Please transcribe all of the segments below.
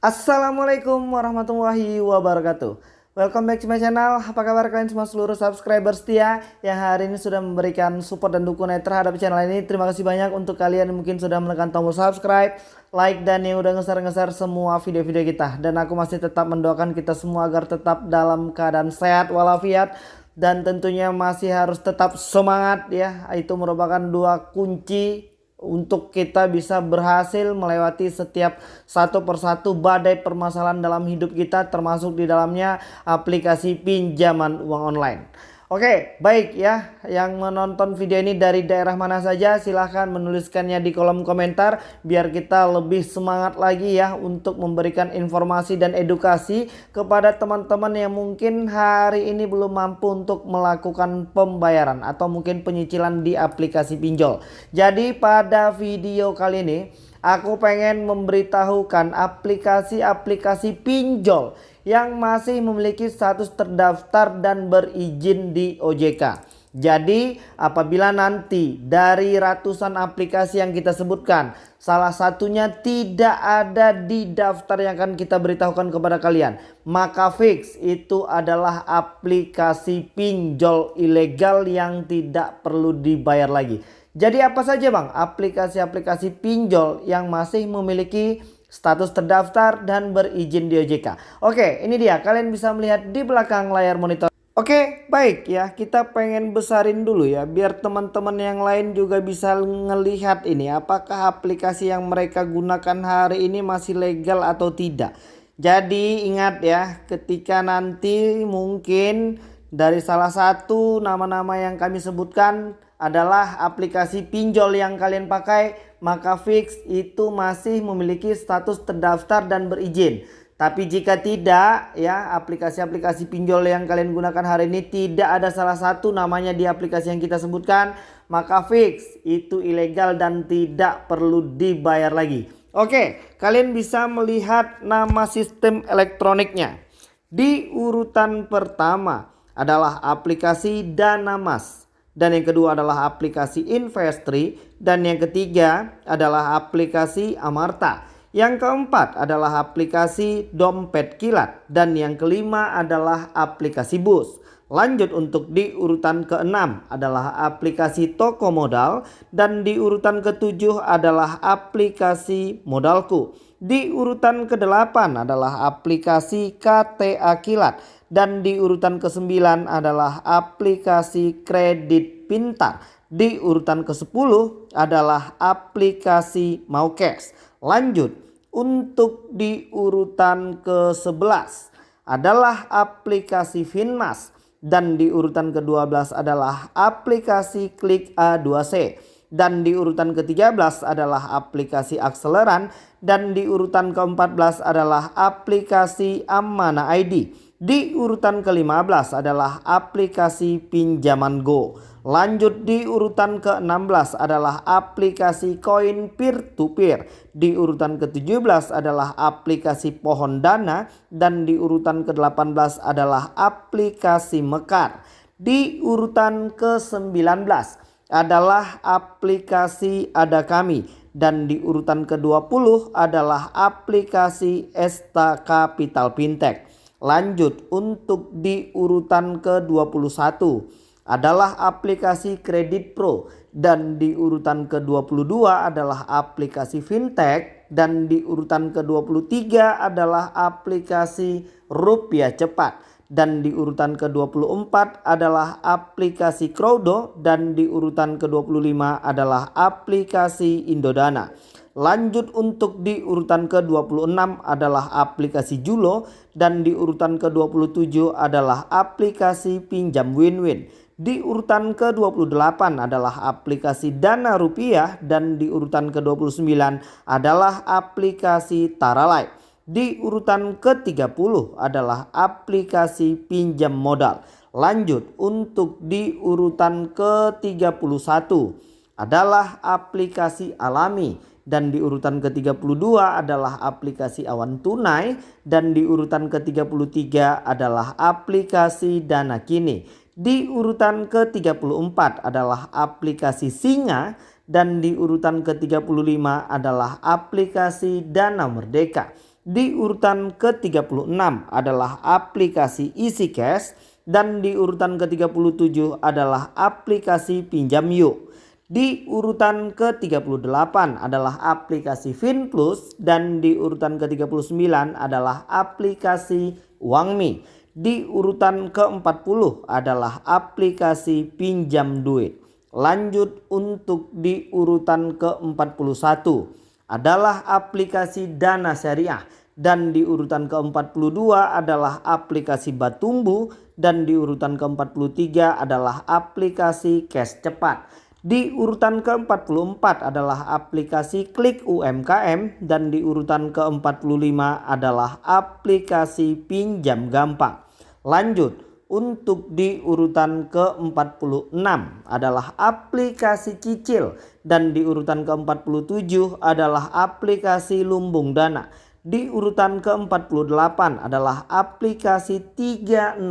Assalamualaikum warahmatullahi wabarakatuh. Welcome back to my channel. Apa kabar kalian semua seluruh subscriber setia Yang hari ini sudah memberikan support dan dukungan terhadap channel ini? Terima kasih banyak untuk kalian yang mungkin sudah menekan tombol subscribe Like dan yang udah ngeser-ngeser semua video-video kita. Dan aku masih tetap mendoakan kita semua agar tetap dalam keadaan sehat walafiat Dan tentunya masih harus tetap semangat ya. Itu merupakan dua kunci untuk kita bisa berhasil melewati setiap satu persatu badai permasalahan dalam hidup kita termasuk di dalamnya aplikasi pinjaman uang online. Oke, baik ya. Yang menonton video ini dari daerah mana saja silahkan menuliskannya di kolom komentar biar kita lebih semangat lagi ya untuk memberikan informasi dan edukasi kepada teman-teman yang mungkin hari ini belum mampu untuk melakukan pembayaran atau mungkin penyicilan di aplikasi pinjol. Jadi pada video kali ini aku pengen memberitahukan aplikasi-aplikasi pinjol yang masih memiliki status terdaftar dan berizin di OJK. Jadi apabila nanti dari ratusan aplikasi yang kita sebutkan salah satunya tidak ada di daftar yang akan kita beritahukan kepada kalian maka fix itu adalah aplikasi pinjol ilegal yang tidak perlu dibayar lagi. Jadi apa saja bang aplikasi-aplikasi pinjol yang masih memiliki status terdaftar dan berizin di OJK. Oke, ini dia. Kalian bisa melihat di belakang layar monitor. Oke, baik ya. Kita pengen besarin dulu ya biar teman-teman yang lain juga bisa ngelihat ini apakah aplikasi yang mereka gunakan hari ini masih legal atau tidak. Jadi ingat ya, ketika nanti mungkin dari salah satu nama-nama yang kami sebutkan adalah aplikasi pinjol yang kalian pakai maka fix itu masih memiliki status terdaftar dan berizin. Tapi jika tidak ya aplikasi-aplikasi pinjol yang kalian gunakan hari ini tidak ada salah satu namanya di aplikasi yang kita sebutkan maka fix itu ilegal dan tidak perlu dibayar lagi. Oke kalian bisa melihat nama sistem elektroniknya. Di urutan pertama adalah aplikasi Danamas dan yang kedua adalah aplikasi Investri dan yang ketiga adalah aplikasi Amarta. Yang keempat adalah aplikasi Dompet Kilat dan yang kelima adalah aplikasi Bus. Lanjut untuk di urutan keenam adalah aplikasi Toko Modal dan di urutan ketujuh adalah aplikasi Modalku. Di urutan ke-8 adalah aplikasi KTA Kilat dan di urutan ke-9 adalah aplikasi kredit pintar. Di urutan ke-10 adalah aplikasi Maukes. Lanjut untuk di urutan ke-11 adalah aplikasi Finmas dan di urutan ke-12 adalah aplikasi Klik A2C dan di urutan ke-13 adalah aplikasi akseleran dan di urutan ke-14 adalah aplikasi Amana ID. Di urutan ke-15 adalah aplikasi pinjaman Go. Lanjut di urutan ke-16 adalah aplikasi koin peer to peer. Di urutan ke-17 adalah aplikasi pohon dana dan di urutan ke-18 adalah aplikasi Mekar. Di urutan ke-19 adalah aplikasi Ada Kami. Dan di urutan ke-20 adalah aplikasi Esta Capital Fintech. Lanjut untuk di urutan ke-21 adalah aplikasi Kredit Pro. Dan di urutan ke-22 adalah aplikasi Fintech. Dan di urutan ke-23 adalah aplikasi Rupiah Cepat dan di urutan ke-24 adalah aplikasi Crowdo dan di urutan ke-25 adalah aplikasi Indodana. Lanjut untuk di urutan ke-26 adalah aplikasi Julo dan di urutan ke-27 adalah aplikasi pinjam win-win. Di urutan ke-28 adalah aplikasi Dana Rupiah dan di urutan ke-29 adalah aplikasi Taralight. Di urutan ke-30 adalah aplikasi pinjam modal. Lanjut untuk di urutan ke-31 adalah aplikasi alami dan di urutan ke-32 adalah aplikasi awan tunai dan di urutan ke-33 adalah aplikasi dana kini. Di urutan ke-34 adalah aplikasi singa dan di urutan ke-35 adalah aplikasi dana merdeka. Di urutan ke-36 adalah aplikasi Easy Cash dan di urutan ke-37 adalah aplikasi Pinjam Yuk. Di urutan ke-38 adalah aplikasi FinPlus dan di urutan ke-39 adalah aplikasi UangMi. Di urutan ke-40 adalah aplikasi Pinjam Duit. Lanjut untuk di urutan ke-41 adalah aplikasi Dana Syariah dan di urutan ke-42 adalah aplikasi Batumbu dan di urutan ke-43 adalah aplikasi Cash Cepat. Di urutan ke-44 adalah aplikasi Klik UMKM dan di urutan ke-45 adalah aplikasi Pinjam Gampang. Lanjut untuk di urutan ke-46 adalah aplikasi cicil dan di urutan ke-47 adalah aplikasi lumbung dana. Di urutan ke-48 adalah aplikasi 360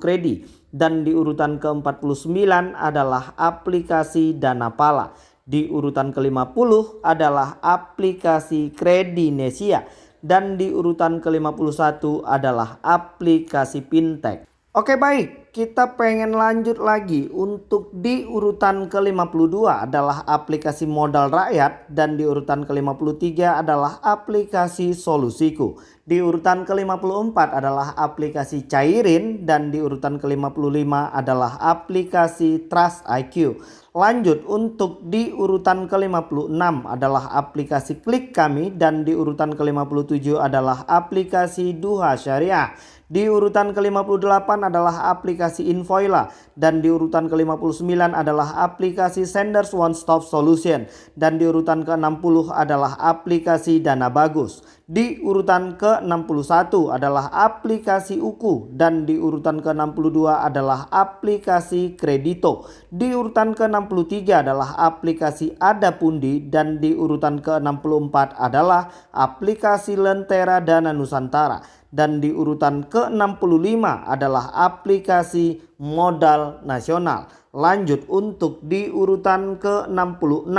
kredit dan di urutan ke-49 adalah aplikasi Dana Pala. Di urutan ke-50 adalah aplikasi Kredinesia dan di urutan ke-51 adalah aplikasi Fintech. Oke baik, kita pengen lanjut lagi untuk di urutan ke-52 adalah aplikasi modal rakyat dan di urutan ke-53 adalah aplikasi solusiku. Di urutan ke-54 adalah aplikasi cairin dan di urutan ke-55 adalah aplikasi Trust IQ. Lanjut untuk di urutan ke-56 adalah aplikasi klik kami dan di urutan ke-57 adalah aplikasi Duha Syariah. Di urutan ke-58 adalah aplikasi Invoila dan di urutan ke-59 adalah aplikasi Senders One Stop Solution dan di urutan ke-60 adalah aplikasi Dana Bagus. Di urutan ke-61 adalah aplikasi Uku dan di urutan ke-62 adalah aplikasi Kredito. Di urutan ke-63 adalah aplikasi Adapundi dan di urutan ke-64 adalah aplikasi Lentera Dana Nusantara dan di urutan ke-65 adalah aplikasi modal nasional. Lanjut untuk di urutan ke-66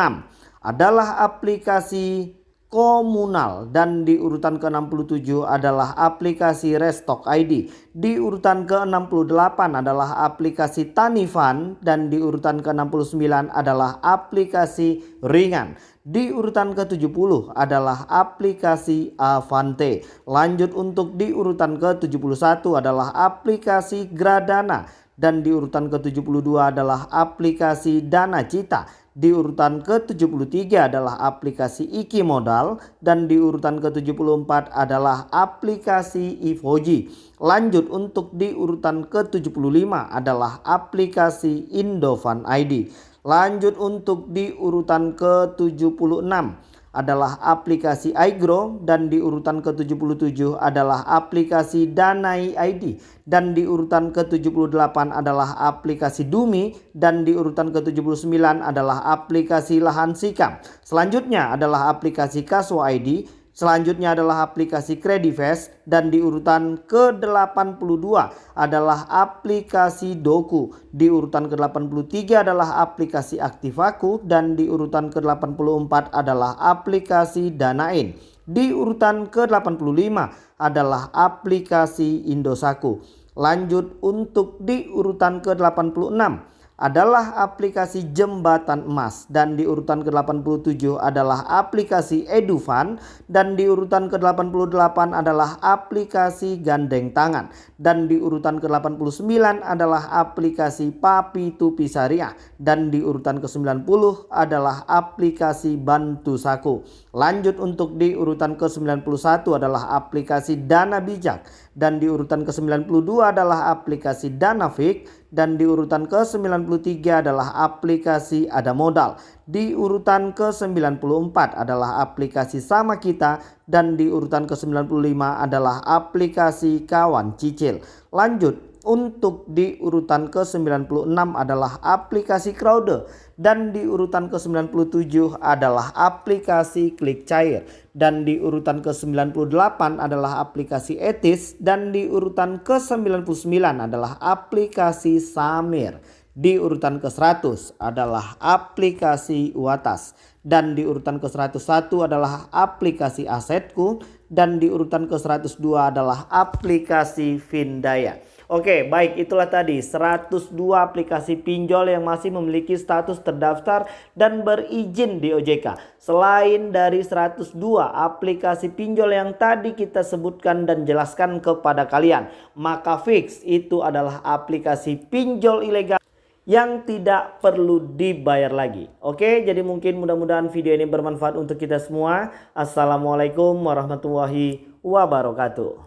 adalah aplikasi komunal dan di urutan ke-67 adalah aplikasi Restock ID. Di urutan ke-68 adalah aplikasi Tanifan dan di urutan ke-69 adalah aplikasi Ringan. Di urutan ke-70 adalah aplikasi Avante. Lanjut untuk di urutan ke-71 adalah aplikasi Gradana dan di urutan ke-72 adalah aplikasi Dana Cita. Di urutan ke-73 adalah aplikasi Iki Modal dan di urutan ke-74 adalah aplikasi Ivoji. Lanjut untuk di urutan ke-75 adalah aplikasi Indofan ID. Lanjut untuk di urutan ke-76 adalah aplikasi iGrow dan di urutan ke-77 adalah aplikasi Danai ID dan di urutan ke-78 adalah aplikasi Dumi. Dan di urutan ke-79 adalah aplikasi Lahan Sikam. Selanjutnya adalah aplikasi Kaswa ID Selanjutnya adalah aplikasi Credifast dan di urutan ke-82 adalah aplikasi Doku. Di urutan ke-83 adalah aplikasi Aktivaku dan di urutan ke-84 adalah aplikasi Danain. Di urutan ke-85 adalah aplikasi Indosaku. Lanjut untuk di urutan ke-86 adalah aplikasi jembatan emas dan di urutan ke-87 adalah aplikasi Edufan dan di urutan ke-88 adalah aplikasi gandeng tangan dan di urutan ke-89 adalah aplikasi Papi Tupi Syariah dan di urutan ke-90 adalah aplikasi Bantu Saku. Lanjut untuk di urutan ke-91 adalah aplikasi Dana Bijak dan di urutan ke-92 adalah aplikasi Danafik dan di urutan ke-93 adalah aplikasi ada modal. Di urutan ke-94 adalah aplikasi sama kita dan di urutan ke-95 adalah aplikasi kawan cicil. Lanjut untuk di urutan ke-96 adalah aplikasi Crowder dan di urutan ke-97 adalah aplikasi Klik Cair dan di urutan ke-98 adalah aplikasi Etis dan di urutan ke-99 adalah aplikasi Samir. Di urutan ke-100 adalah aplikasi Watas dan di urutan ke-101 adalah aplikasi Asetku dan di urutan ke-102 adalah aplikasi Vindaya. Oke, baik itulah tadi 102 aplikasi pinjol yang masih memiliki status terdaftar dan berizin di OJK. Selain dari 102 aplikasi pinjol yang tadi kita sebutkan dan jelaskan kepada kalian, maka fix itu adalah aplikasi pinjol ilegal yang tidak perlu dibayar lagi. Oke, jadi mungkin mudah-mudahan video ini bermanfaat untuk kita semua. Assalamualaikum warahmatullahi wabarakatuh.